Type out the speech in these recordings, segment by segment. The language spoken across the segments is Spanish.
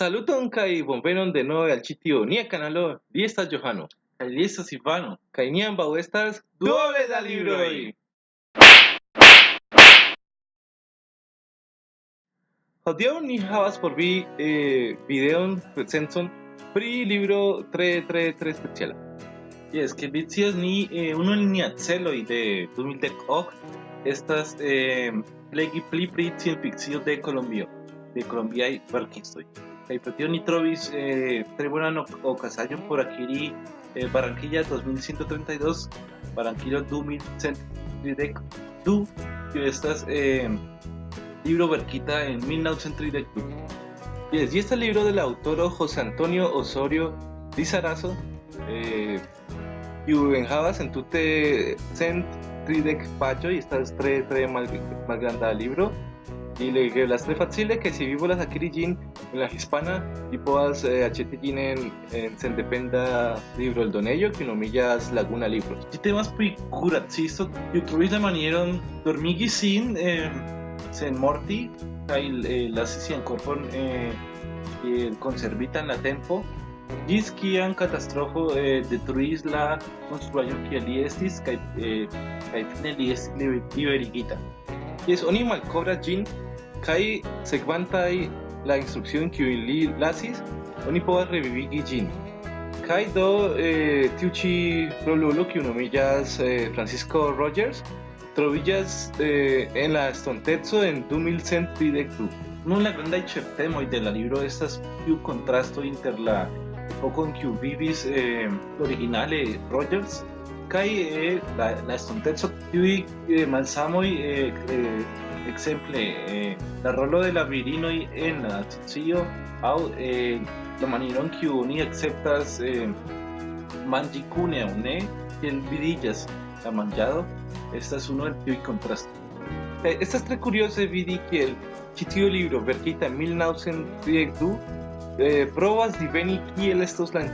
Saluton kai bonvenon de nuevo al chitio nia canalo li estas Johano kaj li estas Ivano kaj ni ambaŭ estas duoble da libroj. Hodiaŭ ni havas por vi eh, videon recenzon pri libro tre tre tre speciala. Yes, que vi scias ni eh, unu el nia celoj de 2010 estas eh, legi pli pri ciencfikcio de Kolombio, de colombiaj verkistoj. Tio ni trovis eh, tre bonan okazaĵon por akiri eh, Barranquilla 2132, Barranquilla 2132, que estas eh, libro verquita en 1932. Yes, y este libro del autor José Antonio Osorio Lizarazo, eh, y en Java en tute cent tridec pacho y estas tres tres mal, mal grande libro y le que las tres fáciles que si vivo las aquí en la hispana y puedas eh, achete en, en se dependa libro el donello que no millas laguna libros si temas pi curazisto y trovis la manera dormigi sin eh, sen morti kaj eh, la sian korpon eh, eh, conservitan la tempo ĝis kiam katastrofo eh, detruis la konstruaĵon kiel li estis kaj eh, kaj fine li estis liberigita. Jes, oni malkovras ĝin kaj sekvantaj la instrukcion kiujn li lasis, oni povas revivigi ĝin. Kaj do eh, tiu ĉi rolulo kiu nomiĝas eh, Francisco Rogers trovillas eh, en la estonteco en 2132. Nun la grandaj ĉeftemoj de la libro estas tiu kontrasto inter la epoko en kiu vivis eh, originale Rogers kaj eh, la, la estonteco tiuj eh, malsamoj eh, eh, ekzemple eh, la rolo de la virinoj en la socio aŭ eh, la manieron kiu oni akceptas eh, manĝi kune aŭ ne kiel vidiĝas la manĝado estas uno el tiuj kontrasto. Eh, estas tre kurioze vidi kiel ĉi tiu libro verkita en 1932 eh, provas diveni kiel estos la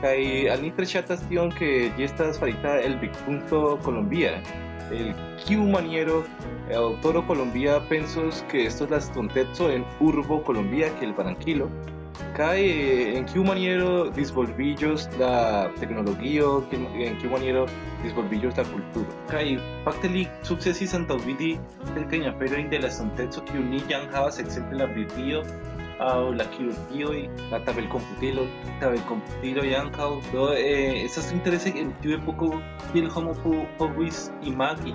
kaj al ni tre ŝatas tion ke ĝi estas farita el vidpunkto Colombia. El kiu maniero el autoro Colombia pensos que esto es la estonteco en urbo Colombia que el Barranquilo. Kaj en kiu maniero disvolvillos la tecnologio en kiu maniero disvolvillos la kulturo kaj fakte li sukcesis antaŭvidi kelkajn aferojn de la estonteco kiu ni jam havas ekzemple la Britio aŭ la kirurgio la tabelkomputilo tabelkomputilo ankaŭ do eh, estas interese en tiu epoko kiel homo povis imagi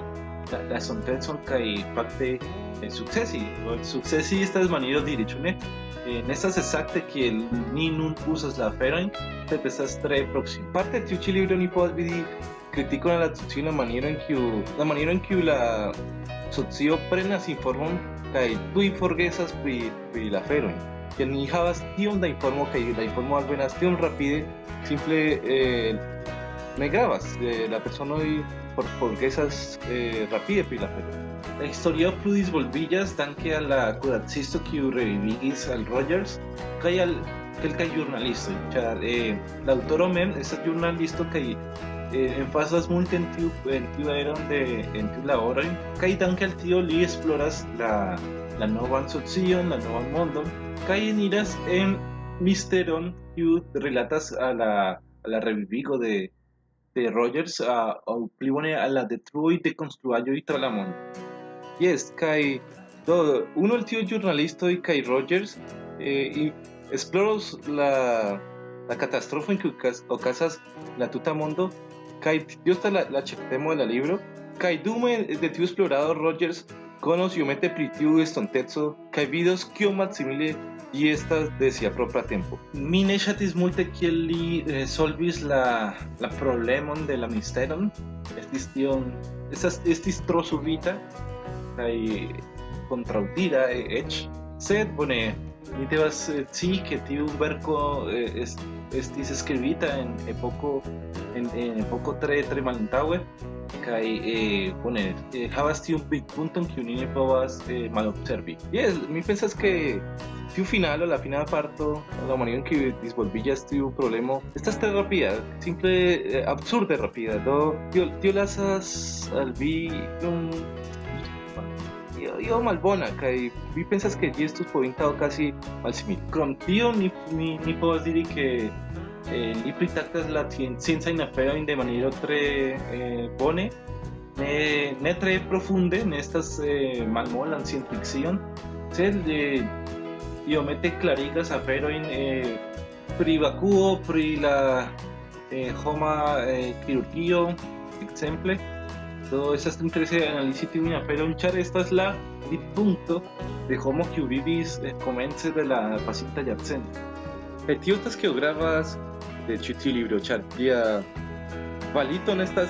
la, la estontecon kaj fakte eh, sukcesi sukcesi estas maniero diri ĉu ne eh, estas exacte kiel ni nun uzas la aferojn sed estas tre proksime parte tiu ĉi libro ni povas vidi kritikon al la socio la maniero en kiu la maniero en kiu la socio prenas informon kaj tuj forgesas pri pri la aferojn que ni havas tiom da informo kaj la informo alvenas tiom rapide simple eh, ne gravas eh, la personoj por forgesas eh, rapide pri la afero La historio plu disvolvillas danke al la kuracisto kiu revivigis al Rogers kaj al kelkaj ĵurnalistoj ĉar eh, la aŭtoro mem estas ĵurnalisto kaj eh, enfasas multe en tiu en tiu eron de en tiu laboroj kaj danke al tio li esploras la la novan socion, la novan mondon kaj eniras en misteron kiu rilatas a la a la revivigo de de Rogers a, a pli bone a la detrui de konstruaĵoj tra la mondo. Yes, kai do uno el tío jornalista y kai Rogers eh, y exploros la la catástrofe en que ocasas la tuta mundo kai dio está la la cheptemo de la libro kai dume de tío explorador Rogers conos yo mete pritiu estontezo kai vidos kio maximile y estas de sia propia tempo. Mi ne ŝatis multe kiel li eh, solvis la la problemon de la misteron. Estis tion estas estis tro subita kaj kontraŭdira eĉ sed bone ni devas scii ke tiu verko estis skribita en epoko en, en epoko tre tre malantaŭe kaj eh, bone eh, havas tiun vidpunkton kiun ni ne povas eh, malobservi. Yes, mi pensas que tiu finalo, la final parto, la manera en que disvolvillas tiu problema, estas tre rapida, simple eh, absurde rapida. Do tio, tio lasas al vi un io malbona kai vi pensas che gi estus povintao casi malsimil krom tio ni ni ni povas diri che eh, li pritaktas la scienza in afero in de maniero tre eh, bone ne ne tre profunde ne estas eh, malmola en ciencia ficción sed eh, io mette clarigas afero in eh, pri pri la eh, homa eh, exemple do esas interese analizi tiun aferon char estas la punto de homo kiu vivis eh, komence de la pasinta jarcento kaj tio estas kio gravas de tiu libro ĉar ĝia kvalito ne estas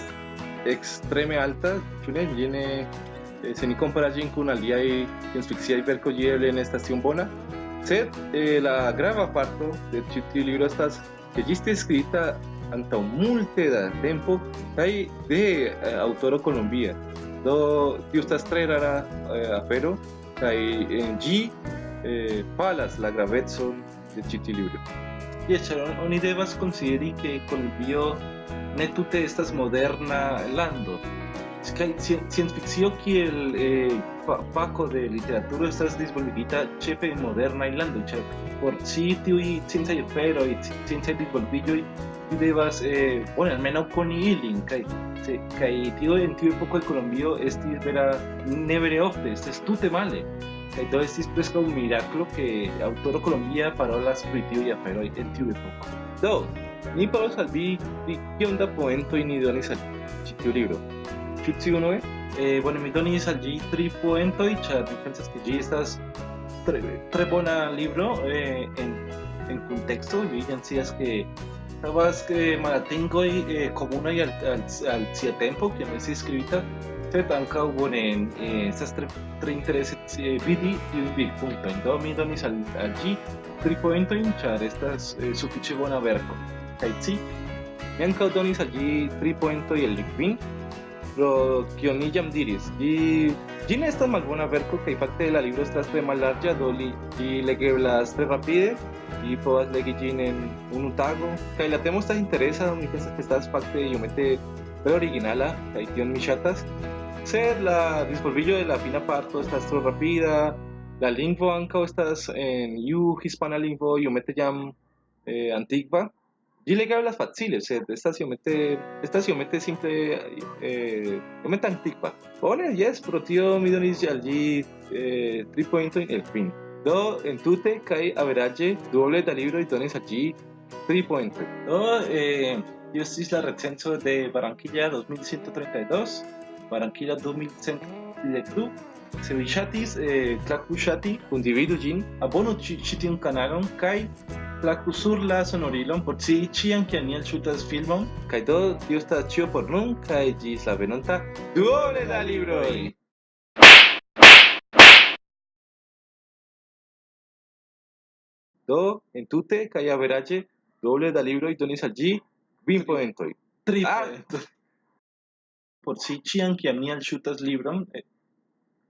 extreme alta ĉu ne ĝi ne eh, se ni comparas ĝin kun aliaj sciencfikciaj verkoj ĝi eble ne estas tiom bona. Sed eh, la grava parto de tiu libro estas ke ĝi estis skribita anta multe tempo kai de eh, autoro Colombia. Do tio estas tre rara eh, afero kai en gi eh, palas la gravezzo de citi libro y echaron oni devas consideri que Colombia ne tute estas moderna lando. Kai ciencia ficción kiel eh, Paco de literatura estas disvolvigita chepe moderna lando por sitio y ciencia pero y ciencia disvolvillo vi devas eh, bueno almeno con ilin kai. Se kai tio en tio poco el colombio esti vera ne vere ofte este es tute male. Kai do estis preskaŭ un milagro que autoro colombia parolas pri tio ja pero en tio poco. Do ni parolas al vi kiom da poento ni donis al ĉi tiu libro. Ĉu ci unue eh, bueno mi donis al ĝi tri poentoj ĉar mi pensas ke ĝi estas tre, tre libro eh, en en contexto vi scias que Sabes que malatingoj eh, komunaj al, al, al tempo kiam estis skribita sed ankaŭ bone eh, estas tre, tre interese eh, vidi tiujn vidpunktojn do mi donis al, al ĝi tri poentojn ĉar estas eh, sufiĉe bona verko kaj ci mi ankaŭ donis al ĝi tri poentoj el kvin pro kio ni jam diris ĝi ĝi ne estas malbona verko kaj fakte la libro estas tre mallarĝa do li ĝi legeblas tre rapide y povas legi ĝin en unu tago kaj la temo estas interesa mi pensas que estas fakte iomete tre originala kaj tion mi ŝatas sed la disvolvillo de la fina parto estas tro rapida. La lingvo ankaŭ estas en iu hispana lingvo iomete jam eh, antigua ĝi legeblas facile sed estas iomete estas iomete simple eh, iomete antigua bone jes pro tio mi donis al ĝi eh, tri pointojn el fin. Do en tute kai averaje doble da libro y dones allí 3 points do eh yo es la recenso de Barranquilla 2132 Barranquilla 2132 se vi chatis eh clacu chati con divido gin abono chiti un canalon kai la sur la sonorilon por scii ĉiam kiam ni elŝutas filmon. Kaj do, tio estas ĉio por nun kaj ĝis la venonta duone da libroj! Do, entute kaj averaĝe doble da libroj donis al ĝi kvin poentoj. Tri ah, poentoj. Por scii ĉiam kiam ni elŝutas libron, eh,